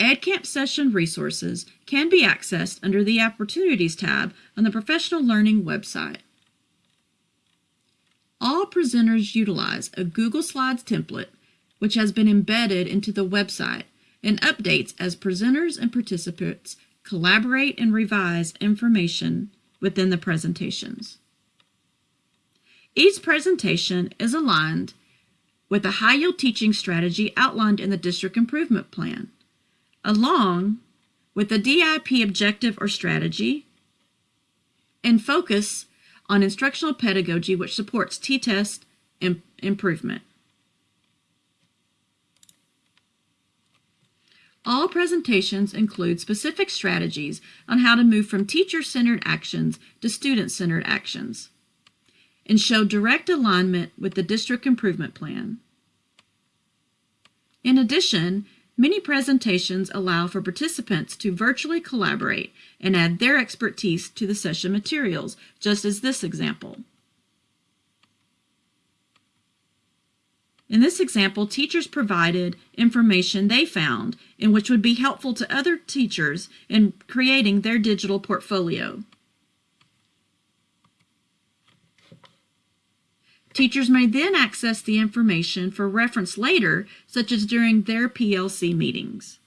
EdCamp session resources can be accessed under the Opportunities tab on the Professional Learning website. All presenters utilize a Google Slides template, which has been embedded into the website and updates as presenters and participants collaborate and revise information within the presentations. Each presentation is aligned with the high yield teaching strategy outlined in the District Improvement Plan, along with the DIP objective or strategy, and focus on instructional pedagogy which supports T-test Im improvement. All presentations include specific strategies on how to move from teacher-centered actions to student-centered actions and show direct alignment with the district improvement plan. In addition, many presentations allow for participants to virtually collaborate and add their expertise to the session materials, just as this example. In this example, teachers provided information they found in which would be helpful to other teachers in creating their digital portfolio. Teachers may then access the information for reference later, such as during their PLC meetings.